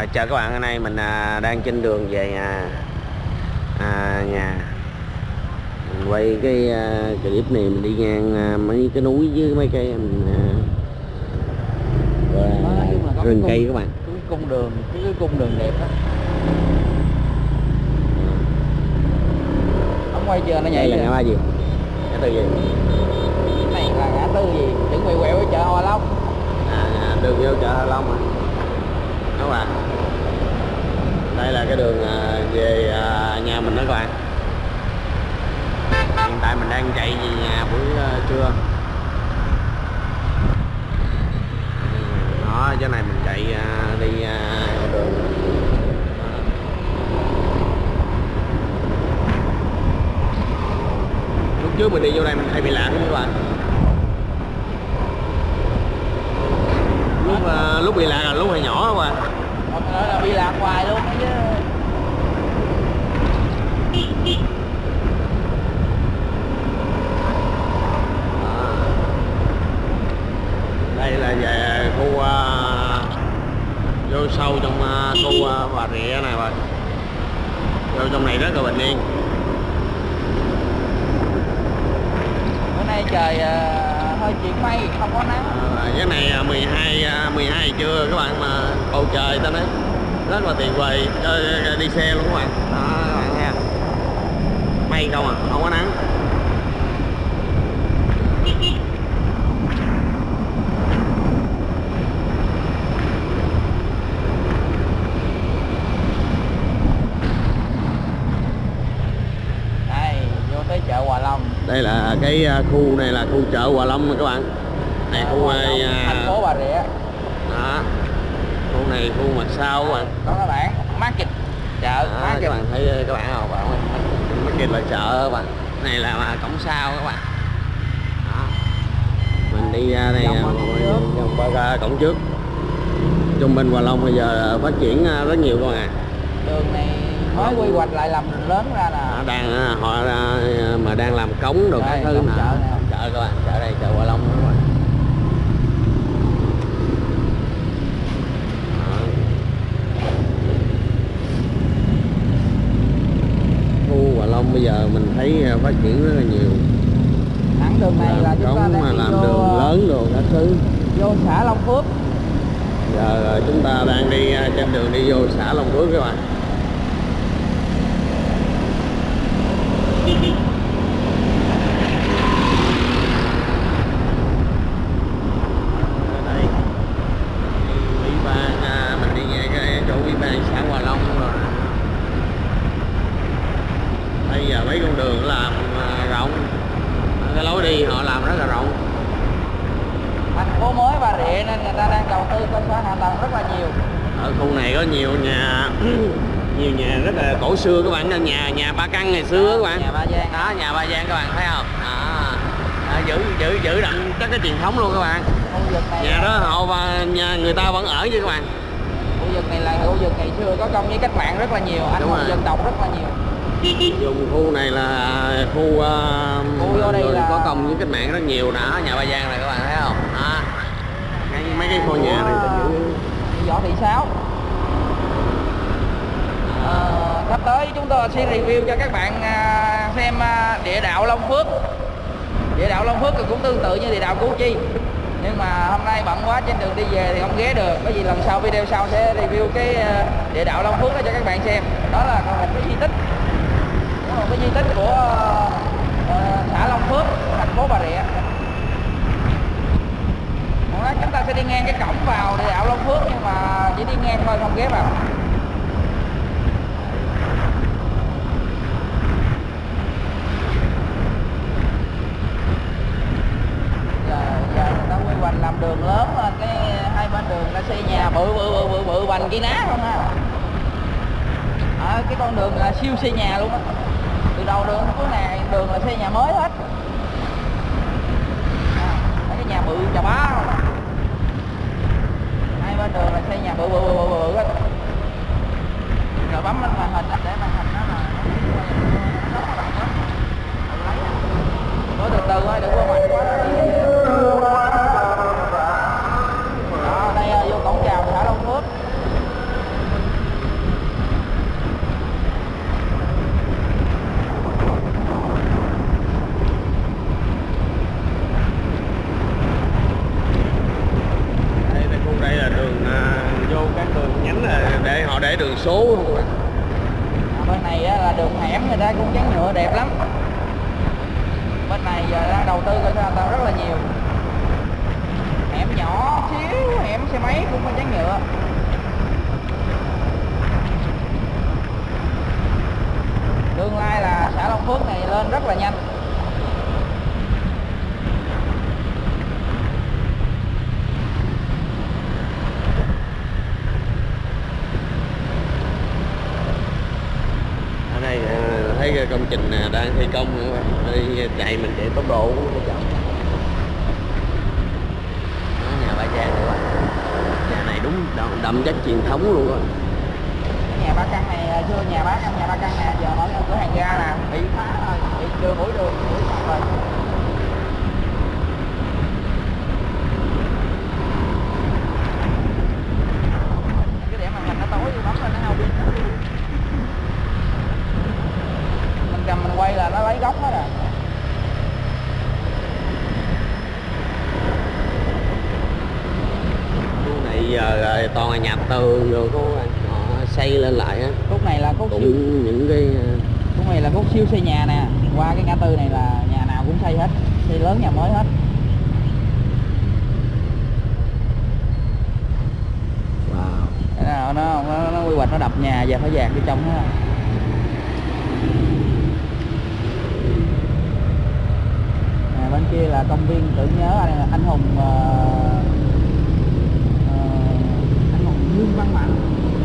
À, chào các bạn, hôm nay mình à, đang trên đường về nhà. À, nhà. Mình quay cái à, clip này mình đi ngang à, mấy cái núi với mấy cây mình à, là và có rừng cây các bạn. cái cung đường cái, cái cung đường đẹp đó. Ông quay chưa? Nó nhảy là ngã ba gì? Ngã tư gì? Cái này là ngã tư gì? Chuẩn bị quẹo với chợ Hòa Long. À, à, đường vô chợ Hạ Long à các bạn đây là cái đường à, về à, nhà mình đó các bạn. Hiện tại mình đang chạy về nhà buổi à, trưa. Đó, chỗ này mình chạy đi đường. Lúc trước mình đi vô đây mình hay bị lạc các bạn. Lúc lúc bị lạc là lúc hồi nhỏ các bạn. Là bị lạc hoài luôn chứ đây là về khu à, vô sâu trong à, khu à, bà rịa này rồi vô trong này rất là bình yên. Bữa nay trời hơi chuyển mây không có nắng. À, cái này à, 12 à, 12 trưa các bạn mà bầu trời ta nói rất là tuyệt vời. Đi xe luôn các bạn. Đó các bạn nha mây không à không có nắng đây vô tới chợ Hòa Long đây là cái à, khu này là khu chợ Hòa Long các bạn. Này khu Hòa Long, à, thành phố Bà Rịa. đó. Khu này khu mặt sau các bạn? Có các bạn market chợ đó, market. các bạn thấy các bạn không bạn kia là chợ các bạn. Này là mà cổng sau các bạn. Đó. mình đi ra đây Vòng à, qua qua ra cổng trước. Trung bình Hòa Long bây giờ phát triển à, rất nhiều các bạn. Ạ đường này mới quy hoạch lại làm lớn ra nè. Đang à, họ à, mà đang làm cống đồ các thứ nè. chợ chợ các bạn chợ đây chợ Hòa Long bạn Đó. khu Hòa Long bây giờ mình thấy à, phát triển rất là nhiều. Thẳng đường này là làm chúng ta cống đang làm vô, đường lớn đồ các thứ. vô xã Long Phước. Giờ chúng ta đang đi trên đường đi vô xã Long Phước các bạn Ở đây ủy ban à, mình đi nghe cái chỗ ủy ban xã Hòa Long rồi. Bây giờ mấy con đường làm à, rộng. Cái lối đi họ làm rất là rộng. Thành phố mới Bà Rịa nên người ta đang đầu tư cơ sở hạ tầng rất là nhiều. Ở khu này có nhiều nhà nhiều nhà rất là cổ xưa các bạn. Nhà nhà ba căn ngày xưa các bạn. Nhà Ba Giang. Đó nhà ba giang các bạn thấy không? Đó. Đó, giữ giữ giữ đậm các cái truyền thống luôn các bạn. Khu vực này nhà đó họ và nhà người ta vẫn ở chứ các bạn. Khu vực này là khu vực ngày xưa có công với cách mạng rất là nhiều anh hùng dân tộc rất là nhiều. Dùng khu này là khu uh, Khu vô đây là- có công với cách mạng rất nhiều đó nhà ba giang này các bạn thấy không? Đó. Mấy, mấy cái ngôi nhà này giữ võ thị sáu. Ờ, sắp tới chúng tôi sẽ review cho các bạn à, xem à, địa đạo Long Phước. Địa đạo Long Phước cũng tương tự như địa đạo Củ Chi nhưng mà hôm nay bận quá, trên đường đi về thì không ghé được. Bởi vì lần sau, video sau sẽ review cái ờ, địa đạo Long Phước đó cho các bạn xem. Đó là một cái di tích. Một cái di tích của ờ, xã Long Phước, thành phố Bà Rịa. Chúng ta sẽ đi ngang cái cổng vào địa đạo Long Phước, nhưng mà chỉ đi ngang thôi, không ghé vào giờ giờ hoành làm đường lớn lên cái hai bên đường là xây nhà bự bự bự bự bự bành kia ná không ha à, cái con đường là siêu xây nhà luôn á. Từ đầu đường cuối này đường là xây nhà mới hết. À, cái nhà bự chà bá không à. hai bên đường là xây nhà bự bự bự bự, bự hết. Rồi bấm lên màn hình để màn hình nó là nó nó nó nó từ từ thôi đừng có mạnh quá đó đây là vô cổng chào xã Long Phước họ để đường số không các bạn À, bên này á, là đường hẻm người ta cũng dán nhựa đẹp lắm bên này giờ đang đầu tư coi sao ta rất là nhiều hẻm nhỏ xíu hẻm xe máy cũng có dán nhựa tương lai là xã Long Phước này lên rất là nhanh ở đây ờ, thấy cái công trình nè đang thi công nữa các bạn. đi chạy mình chạy tốc độ không chậm Đó, nhà ba Giang này bạn. nhà này đúng đậm, đậm chất truyền thống luôn á. Nhà ba căn này chưa nhà bác căn nhà ba căn nè giờ mở cửa hàng ga nè. Bị phá rồi bị đưa mũi đường mũi rồi. Cái điểm màn hình nó tối bấm lên nó hao pin mình cầm mình quay là nó lấy góc hết à khu này giờ là toàn là nhà tường rồi bạn họ xây lên lại á. Khúc này là khúc siêu cũng những cái ờ, khúc này là khúc siêu xây nhà nè. Qua cái ngã tư này là nhà nào cũng xây hết xây lớn nhà mới hết. Wow. Nó, nó, nó quy hoạch nó đập nhà và phải dạt vô trong hết à, bên kia là công viên tưởng nhớ anh, anh hùng anh hùng Dương Văn Mạnh.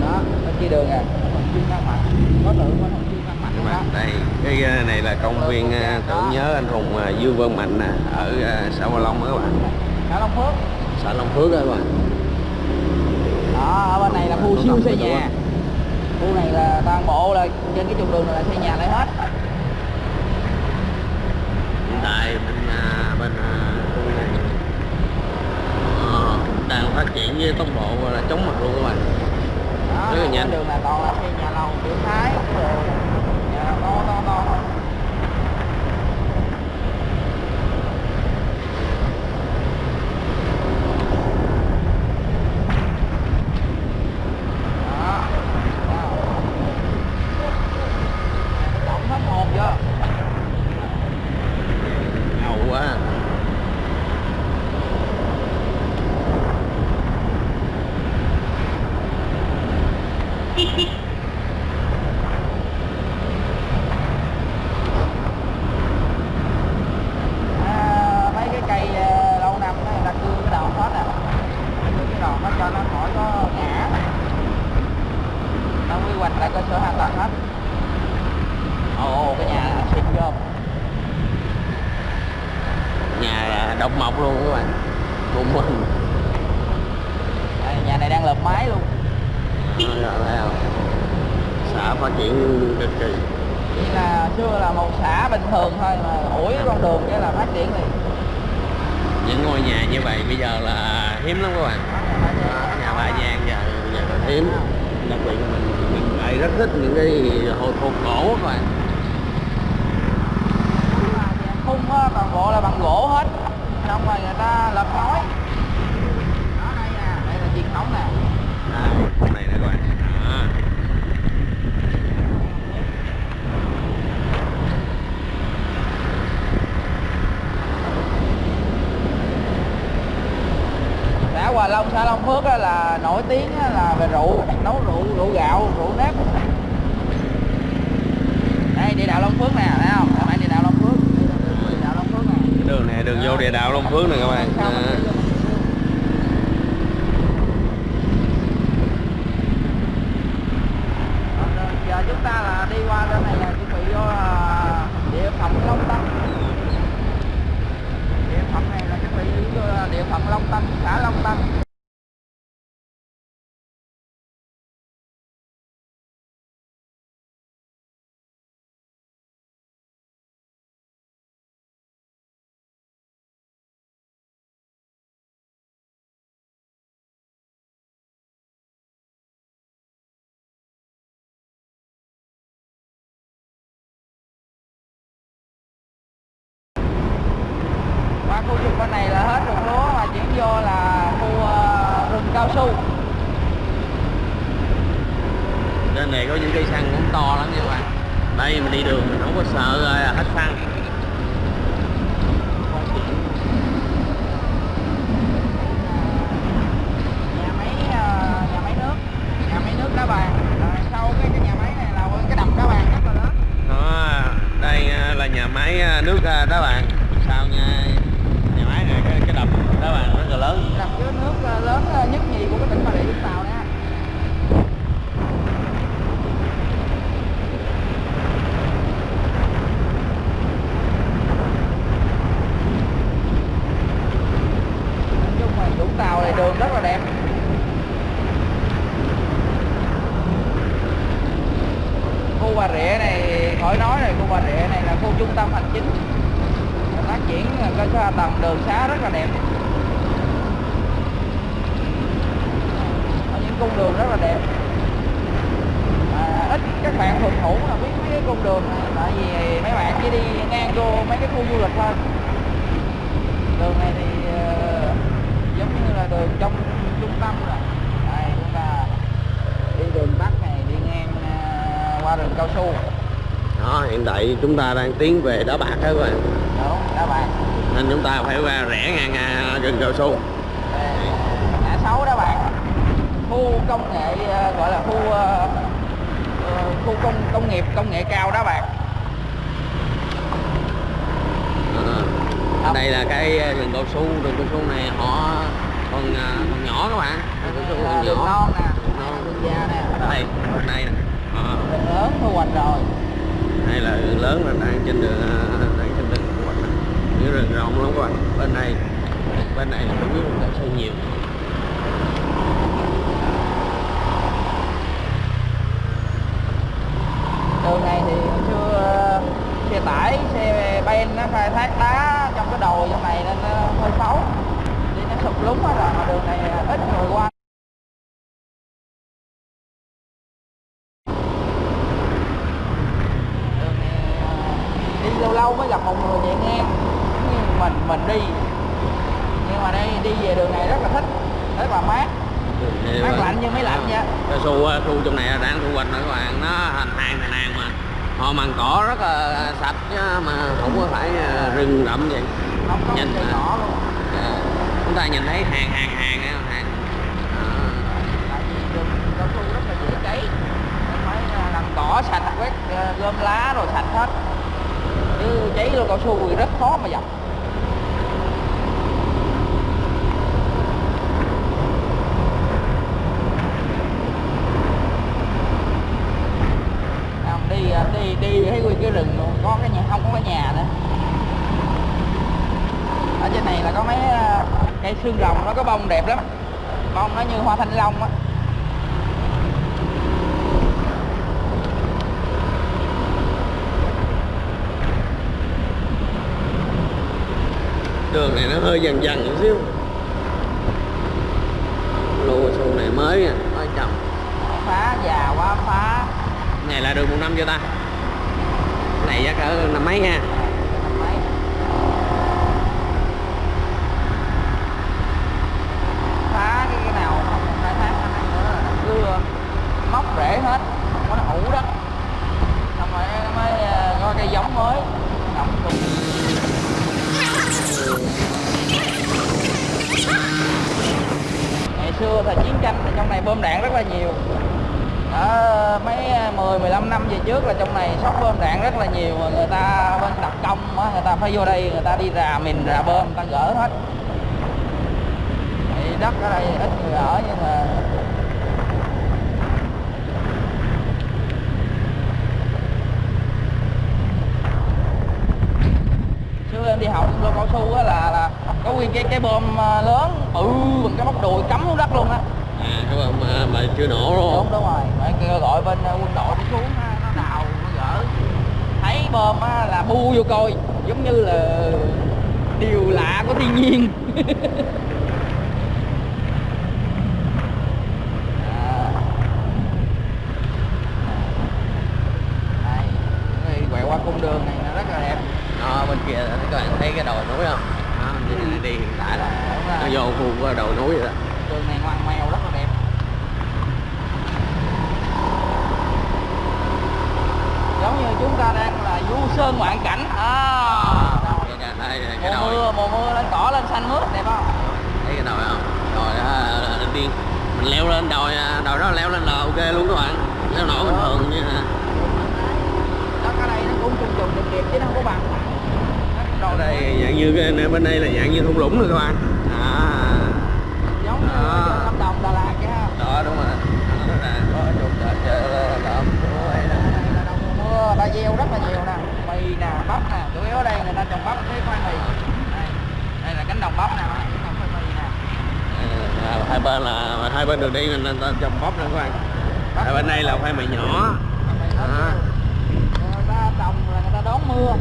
Đó bên kia đường à. Hùng Dương Văn Mạnh. Có tượng của hùng Dương Văn Mạnh bạn đây. Cái ờ, này là công viên ờ, tưởng nhớ anh hùng ờ, Dương Văn Mạnh nè ở xã Hòa Long đó các bạn. Xã Long Phước. Xã Long Phước đó các bạn. Đó ở bên này là khu siêu xây nhà. khu này là toàn bộ là trên cái trục đường này là xây nhà lại hết. Hiện tại bên bên đang phát triển với tốc độ là chóng mặt luôn các bạn đó, Rất là nhanh. đường là toàn là xây nhà lầu kiểu thái rồi nhà to to to thôi đó đó. Tổng hết hồn chưa ngầu quá à, mấy cái cây ờ, lâu năm đó, người ta cưa cái đòn hết nè cưa cái đòn nó cho nó khỏi có ngã nó quy hoạch lại cơ sở hạ tầng hết ồ cái nhà xịn chưa nhà là độc mộc luôn các bạn cùng mình Đây, nhà này đang lợp mái luôn Đó, rồi thấy không xã phát triển cực kỳ chỉ là xưa là một xã bình thường thôi mà ủi con đường cái là phát triển liền. Những ngôi nhà như vậy bây giờ là hiếm lắm các bạn. Nhà bà Giang giờ giờ là hiếm. Đặc biệt là mình mình lại rất thích những cái hồ thôn cổ các bạn. Khung toàn bộ là bằng gỗ hết. Xong rồi người ta lợp ngói đó đây nè đây là truyền thống nè. Con này nè các bạn Đó. xã Hòa Long xã Long Phước là nổi tiếng là về rượu nấu rượu rượu gạo rượu nếp. Đây địa đạo Long Phước nè thấy không? Đây địa đạo Long Phước. Đây là đường địa đạo Long Phước nè. Đường này đường vô địa đạo Long Phước nè các bạn. Sao xu trên này có những cây xăng cũng to lắm nha các bạn. Đây mình đi đường mình không có sợ ờ, hết xăng. Nhà máy nước. Đá bàn ờ, ờ, sau nha nhà máy này cái, cái đập đá bàn đó lớn. Đầm chứa nước ờ, lớn ờ, nhất nhì của cái tỉnh bà rịa vũng tàu nè nói chung vũng tàu này đường rất là đẹp. Khu bà rịa này, khỏi nói rồi, khu bà rịa này là khu trung tâm hành chính, phát triển ờ, cơ sở hạ tầng, đường xá rất là đẹp có những cung đường rất là đẹp. À, ít các bạn thuần thủ là biết mấy cái cung đường này tại vì mấy bạn chỉ đi ngang vô mấy cái khu du lịch thôi. Đường này thì ờ, giống như là đường trong trung tâm rồi. Đây chúng ta đi đường tắt này đi ngang ờ, qua rừng cao su. Đó hiện tại chúng ta đang tiến về đá bạc các bạn. Đúng các bạn nên chúng ta phải qua rẽ ngang à, rừng cao su ngã sáu đó bạn khu công nghệ ờ, gọi là khu ờ, ờ, khu công công nghiệp công nghệ cao đó bạn. Ờ. đây là cái à, rừng cao su rừng cao su này họ còn à, còn nhỏ các bạn. Rừng cao su còn đường nhỏ. non nè. Đường non. đường già nè. Đây bên đây nè. Đường lớn thu hoạch rồi. Đây là rừng lớn là đang trên đường à, đang trên đường của mình những rừng rộng lắm các bạn. Bên này bên này chủ yếu là cao su nhiều đường này thì hồi xưa ờ, xe tải xe ben nó khai thác đá trong cái đồi trong này nên nó hơi xấu. Đi nó sụp lún hết rồi mà đường này ít người qua. Đường này ờ, đi lâu lâu mới gặp một người chạy ngang Giống như mình mình đi. Nhưng mà đây đi về đường này rất là thích rất là mát. Mát lạnh như máy lạnh vậy. cao su á, khu trong này đang thu hoạch rồi các bạn nó thành hàng thành hàng mà họ mbằng cỏ rất là sạch mà không có phải à, rừng rậm vậy. Không có Nhìn cỏ luôn. À, chúng ta nhìn thấy hàng hàng hàng á, hàng. À, cỏ sạch quét à, gom lá rồi sạch hết. Chứ cháy lô cao su thì rất khó mà dập Không, đi à, đi đi thấy nguyên cái rừng luôn có cái nhà không có cái nhà nữa ở trên này là có mấy à, cây xương rồng nó có bông đẹp lắm. Bông nó như hoa thanh long á. Đường này nó hơi dần dần một xíu. Lô su này mới nha. Mới trồng phá già quá phá. Này là đường một năm cho ta? Này chắc cỡ năm mấy ha Năm mấy. phá cái, cái nào không khai thác năm nay nữa là nó cưa móc rễ hết không có nó ủ đất xong rồi mới ờ, có cây giống mới trồng chung ngày xưa thời chiến bơm đạn rất là nhiều. Ở mấy à, 10 15 năm về trước là trong này shop bơm đạn rất là nhiều mà người ta bên đặc công á, người ta phải vô đây, người ta đi rà mình, rà bơm, người ta gỡ hết. Thì đất ở đây ít người ở nhưng mà xưa em đi học lô cao su á là là có nguyên cái cái bơm à, lớn, bự bằng cái móc đùi cắm xuống đất luôn á à bạn mà, mà chưa nổ đúng không? Đúng rồi. Phải kêu gọi bên ờ, quân đội đi xuống nó đào nó gỡ. Thấy bom á, là bu vô coi giống như là điều lạ của thiên nhiên. Cung đường này nó rất là đẹp. Đó bên kia các bạn thấy cái đồi núi không? Đó, đi, đi, đi hiện tại là nó vô khu đồi núi rồi đó. Đường này ngoằn ngoèo rất là đẹp sơn ngoạn cảnh. À, đây, đây, cái mùa mưa mùa mưa lên cỏ lên xanh mướt đẹp không? Thấy cái đồi không? Đồi đó tiên mình leo lên đồi đồi đó leo lên là ok luôn các bạn. Leo nổi bình thường như là đó cái đây nó cũng trùng trùng điệp điệp chứ nó không có bằng. Ở Đồi đây dạng như cái bên đây là dạng như thung lũng rồi các bạn. À giống như Đó. Lâm Đồng Đà Lạt chứ ha đó đúng rồi đó là có chụp đợt đợt Đây là đầu mùa mưa ta gieo rất là nhiều nè mì nè bắp nè chủ ở ta trồng bắp với khoai mì. Đây, đây là cánh đồng bắp nè. Nè. À, hai bên là hai bên đường đi nên ta trồng bắp nữa các bạn hai bên đây là khoai mì nhỏ. À. người ta trồng là người ta đón mưa